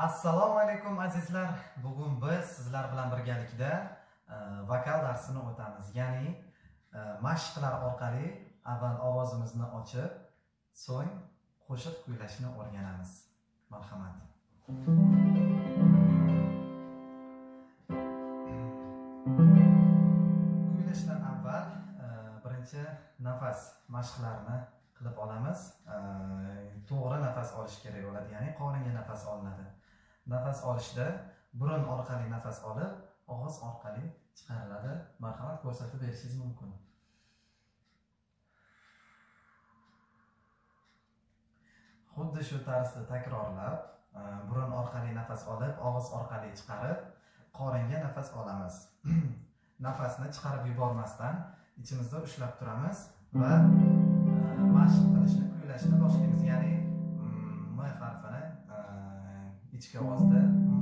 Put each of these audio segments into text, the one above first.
assalomu alaykum azizlar. Bugun biz sizlar bilan birgalikda e, vokal darsini o'tamiz. Ya'ni e, mashqlar orqali avval ovozimizni ochib so'ng qo'shiq kuylashni o'rganamiz. Marhamat. Kuylashdan avval e, birinchi nafas mashqlarini qilib olamiz. E, to'g'ri nafas olish kerak bo'ladi ya'ni qoringa nafas olinadi. Nafas olishda burun orqali nafas olib og'iz orqali chiqariladi. Marhamat ko'rsatib berishingiz mumkin. Xuddi shu tarzda takrorlab e, burun orqali nafas olib og'iz orqali chiqarib qoringa nafas olamiz. Nafasni chiqarib yubormasdan ichimizda ushlab turamiz va e, mashq qilishni kuylashni boshlaymiz. Ya'ni içki havası da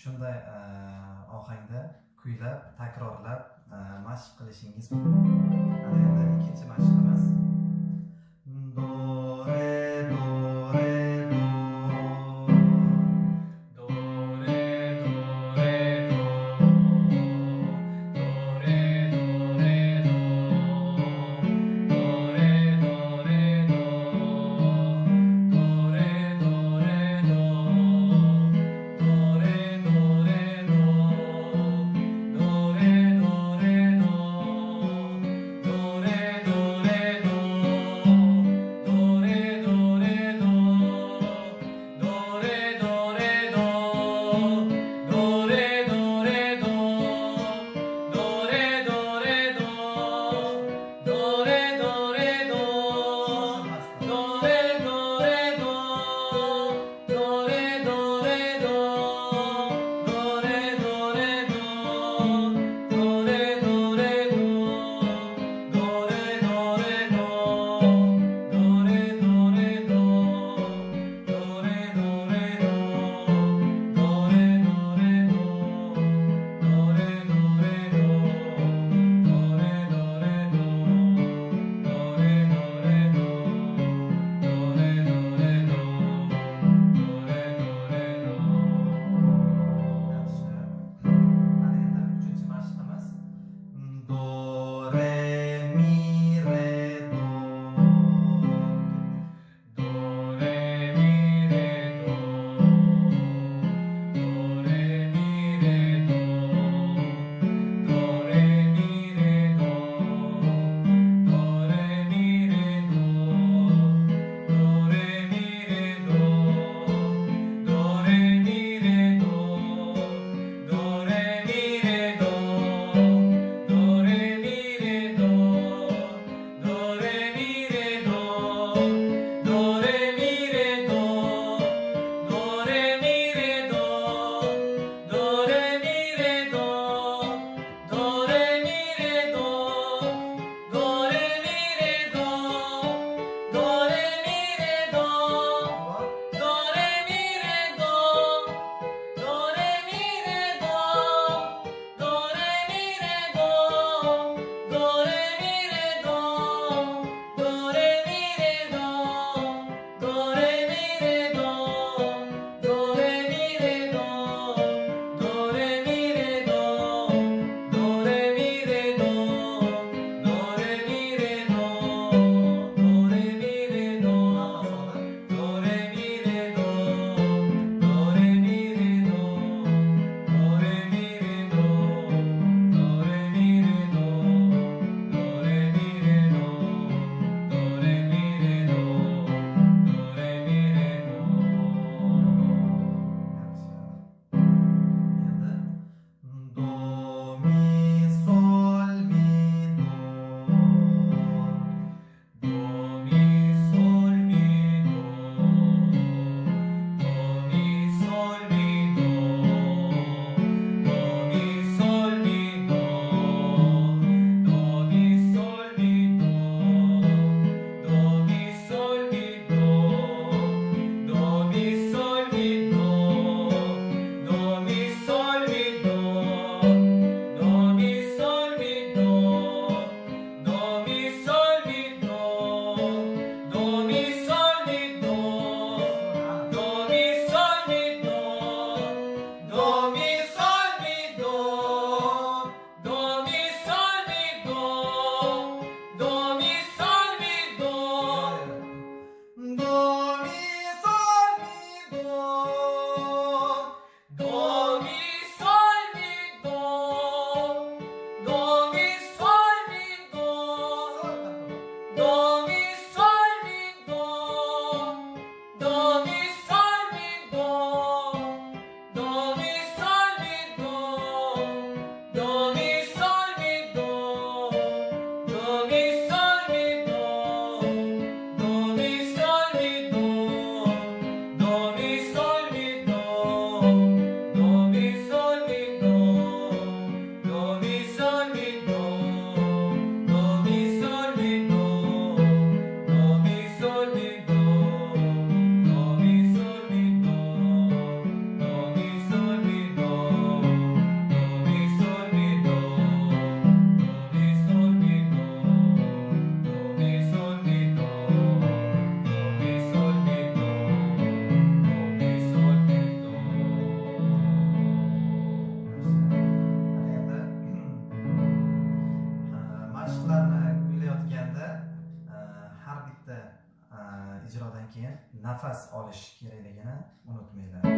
shunday e, ohangda kuylab takrorlab e, mashq qilishingiz mumkin. Ana endi ikkinchi mashqimiz. どう nafas olish kerakligini unutmanglar.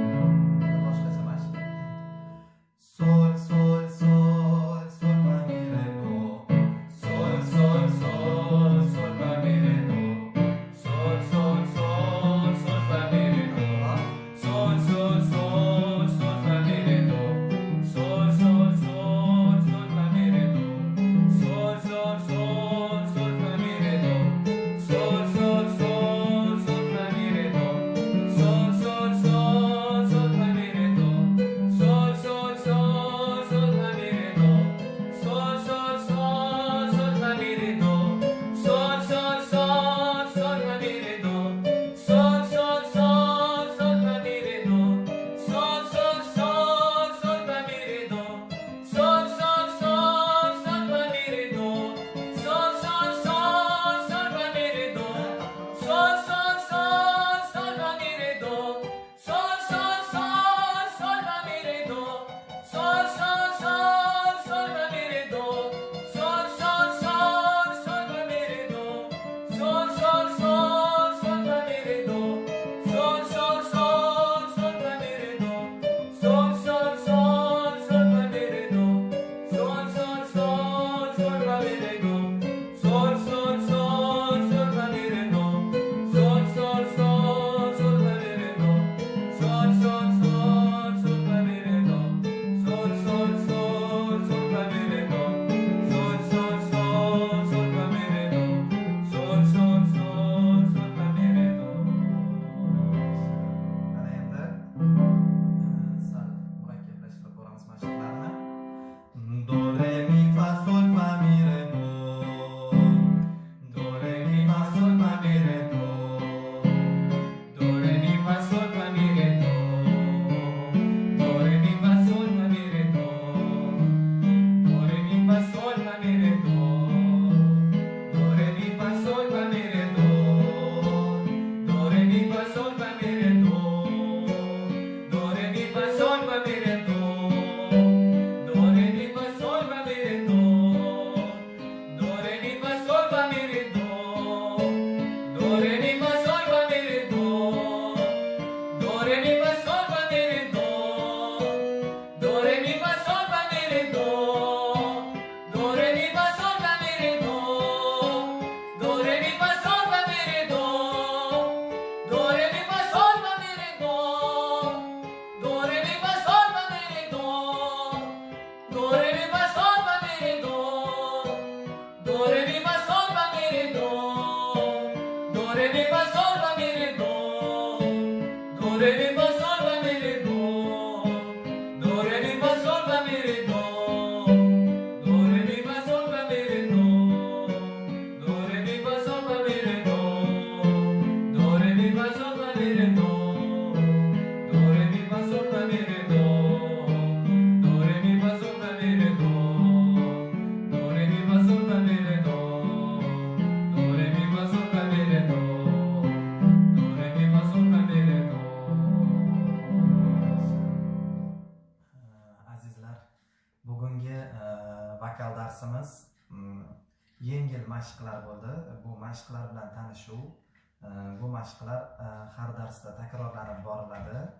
takrorlanib boriladi.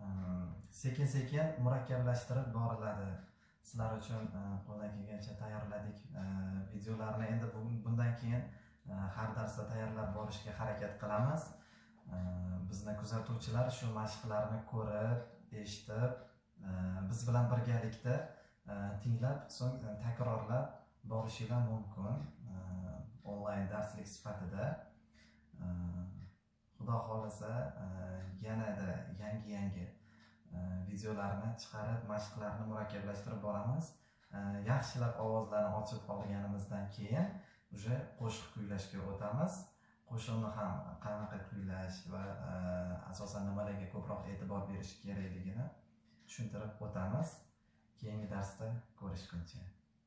Ehm, sekin sekin murakkablashtirib boriladi. Sizlar uchun e, qo'ldan kelgancha tayyorladik e, videolarni. Endi bundan keyin e, har darsda tayyorlab borishga harakat qilamiz. Bizni kuzatuvchilar shu mashqlarni ko'rib eshitib biz bilan birgalikda tinglab so'ng takrorlab borishinglar mumkin onlayn darslik sifatida. xudo xohlasa e, yanada yangi yangi e, videolarni chiqarib mashqlarni murakkablashtirib boramiz. E, yaxshilab ovozlarni ochib olganimizdan keyin уже qo'shiq kuylashga o'tamiz. Qo'shiqni ham qanaqa kuylash va asosan nimalarga ko'proq e'tibor berish kerakligini tushuntirib o'tamiz. Keyingi darsda ko'rishguncha.